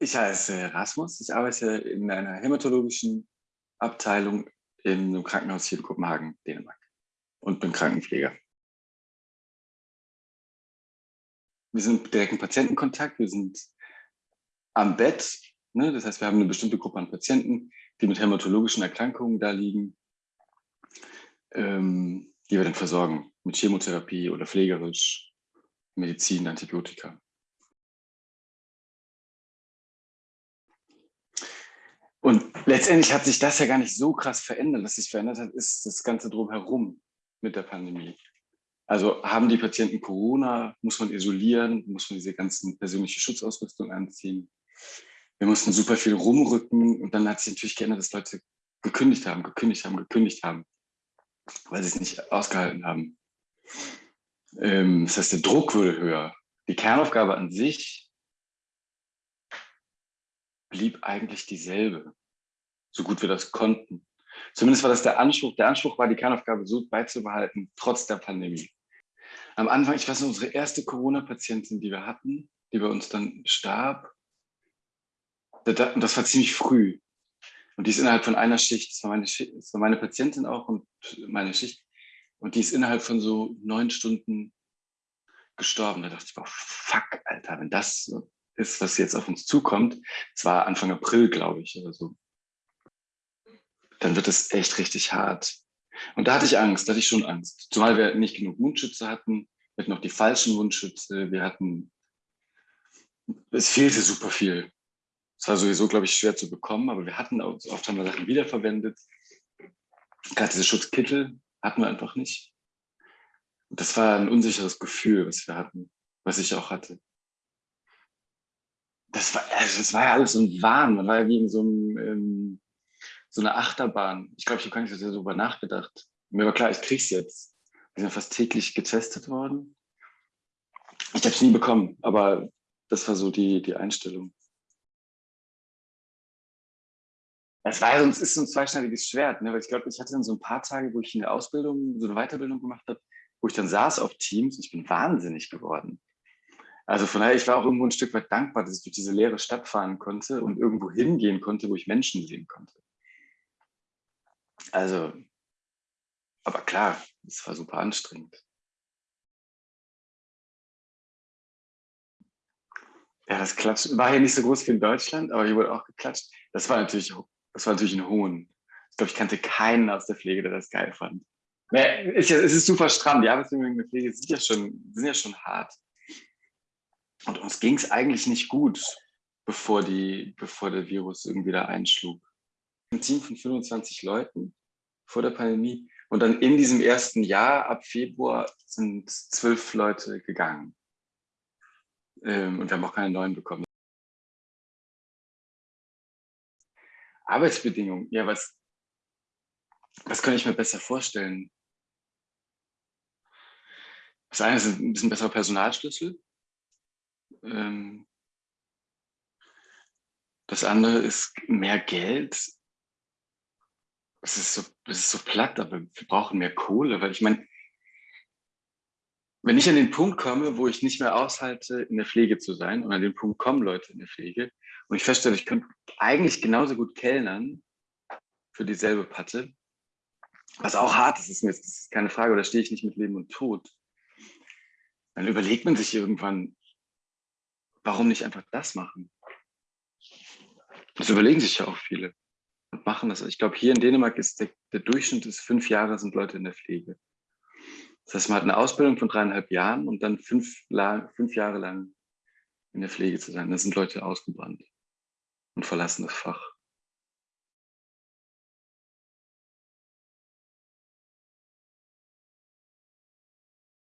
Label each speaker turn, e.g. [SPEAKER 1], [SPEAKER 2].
[SPEAKER 1] Ich heiße Rasmus, ich arbeite in einer hämatologischen Abteilung in einem Krankenhaus hier in Kopenhagen, Dänemark und bin Krankenpfleger. Wir sind direkt in Patientenkontakt, wir sind am Bett, ne? das heißt, wir haben eine bestimmte Gruppe an Patienten, die mit hämatologischen Erkrankungen da liegen, ähm, die wir dann versorgen mit Chemotherapie oder pflegerisch, Medizin, Antibiotika. Und letztendlich hat sich das ja gar nicht so krass verändert. Was sich verändert hat, ist das Ganze drumherum mit der Pandemie. Also haben die Patienten Corona, muss man isolieren, muss man diese ganzen persönliche Schutzausrüstung anziehen. Wir mussten super viel rumrücken und dann hat sich natürlich geändert, dass Leute gekündigt haben, gekündigt haben, gekündigt haben, weil sie es nicht ausgehalten haben. Ähm, das heißt, der Druck wurde höher. Die Kernaufgabe an sich blieb eigentlich dieselbe, so gut wir das konnten. Zumindest war das der Anspruch. Der Anspruch war, die Kernaufgabe so beizubehalten, trotz der Pandemie. Am Anfang, ich weiß noch, unsere erste Corona-Patientin, die wir hatten, die bei uns dann starb, das war ziemlich früh. Und die ist innerhalb von einer Schicht, das war meine, das war meine Patientin auch und meine Schicht, und die ist innerhalb von so neun Stunden gestorben. Da dachte ich, boah, fuck, Alter, wenn das ist, was jetzt auf uns zukommt, es war Anfang April, glaube ich, oder so, dann wird es echt richtig hart. Und da hatte ich Angst, da hatte ich schon Angst. Zumal wir nicht genug Mundschütze hatten, wir hatten noch die falschen Mundschütze, wir hatten, es fehlte super viel. Es war sowieso, glaube ich, schwer zu bekommen, aber wir hatten auch, oft haben wir Sachen wiederverwendet. Gerade diese Schutzkittel hatten wir einfach nicht. Und das war ein unsicheres Gefühl, was wir hatten, was ich auch hatte das war, also das war ja alles so ein Wahn. Man war ja wie in so, einem, ähm, so einer Achterbahn. Ich glaube, ich habe gar nicht so darüber nachgedacht. Mir war klar, ich krieg's jetzt. Wir sind fast täglich getestet worden. Ich habe es nie bekommen, aber das war so die, die Einstellung. Es war sonst ist so ein zweischneidiges Schwert, ne? weil ich glaube, ich hatte dann so ein paar Tage, wo ich eine Ausbildung, so eine Weiterbildung gemacht habe, wo ich dann saß auf Teams und ich bin wahnsinnig geworden. Also von daher, ich war auch irgendwo ein Stück weit dankbar, dass ich durch diese leere Stadt fahren konnte und irgendwo hingehen konnte, wo ich Menschen sehen konnte. Also, aber klar, es war super anstrengend. Ja, das klatscht war hier nicht so groß wie in Deutschland, aber hier wurde auch geklatscht. Das war natürlich, das war natürlich ein Hohn. Ich glaube, ich kannte keinen aus der Pflege, der das geil fand. es ist super stramm. Die Arbeitsbedingungen in der Pflege sind ja schon, sind ja schon hart. Und uns ging es eigentlich nicht gut, bevor, die, bevor der Virus irgendwie da einschlug. Ein Team von 25 Leuten vor der Pandemie. Und dann in diesem ersten Jahr, ab Februar, sind zwölf Leute gegangen. Ähm, und wir haben auch keine neuen bekommen. Arbeitsbedingungen, ja, was, was kann ich mir besser vorstellen? Das eine ist ein bisschen besserer Personalschlüssel. Ähm, das andere ist mehr Geld. Es ist, so, ist so platt, aber wir brauchen mehr Kohle, weil ich meine, wenn ich an den Punkt komme, wo ich nicht mehr aushalte, in der Pflege zu sein, und an den Punkt kommen Leute in der Pflege, und ich feststelle, ich könnte eigentlich genauso gut kellnern für dieselbe Patte, was auch hart ist, ist mir jetzt, ist keine Frage, oder stehe ich nicht mit Leben und Tod, dann überlegt man sich irgendwann, warum nicht einfach das machen? Das überlegen sich ja auch viele und machen das. Ich glaube, hier in Dänemark ist der, der Durchschnitt ist fünf Jahre sind Leute in der Pflege. Das heißt, man hat eine Ausbildung von dreieinhalb Jahren und dann fünf, fünf Jahre lang in der Pflege zu sein. Da sind Leute ausgebrannt und verlassen das Fach.